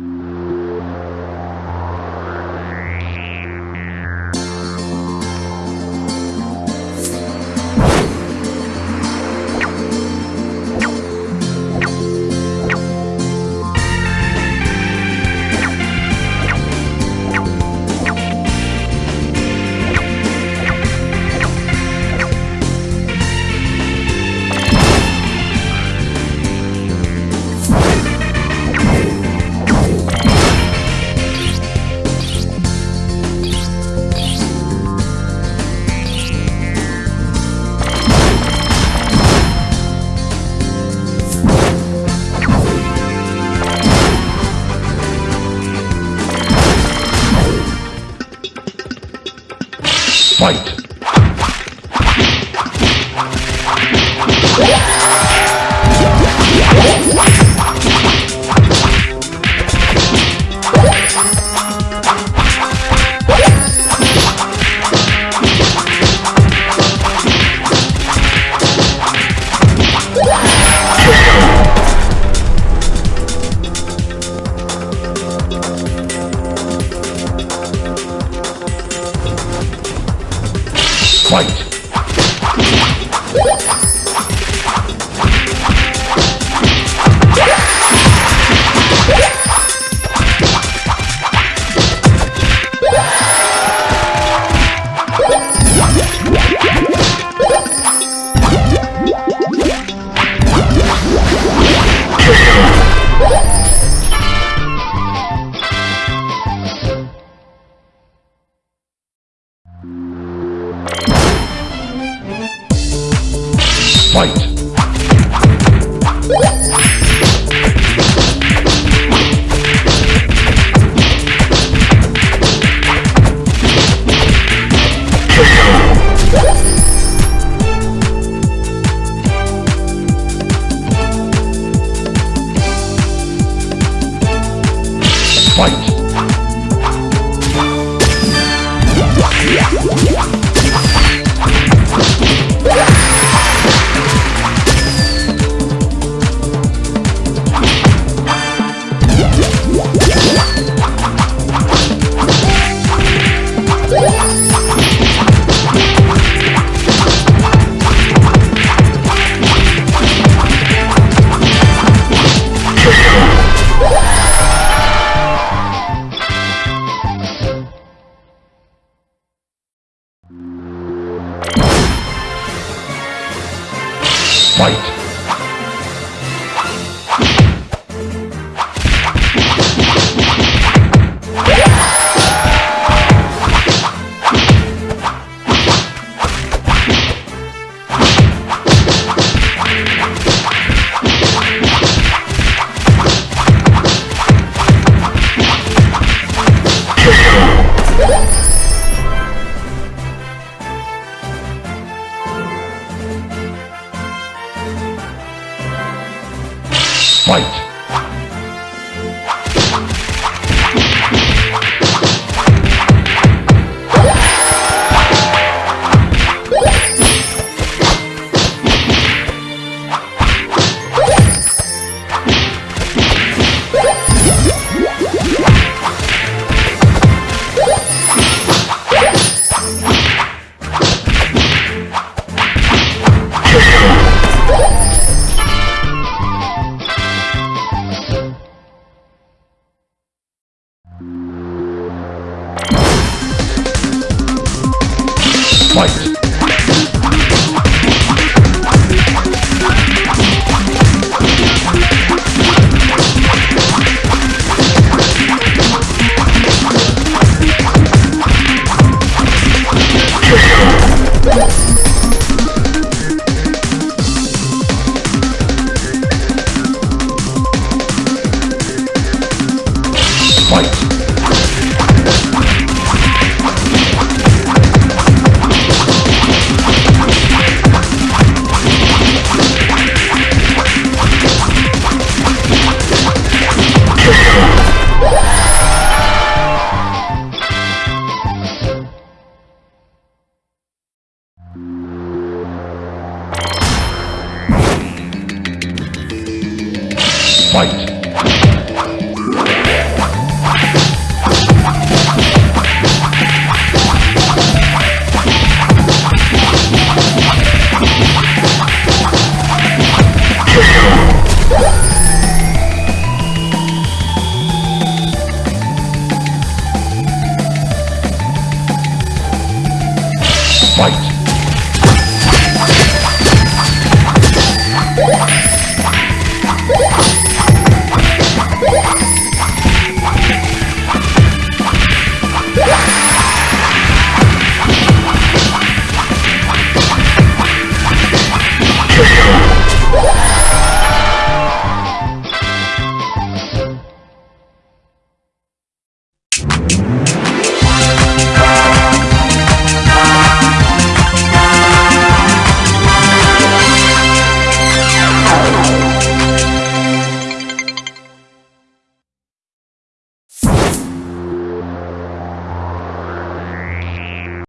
Mm-hmm. Fight! Fight! What? Fight! Fight. Fight! Fight! Fight! Fight!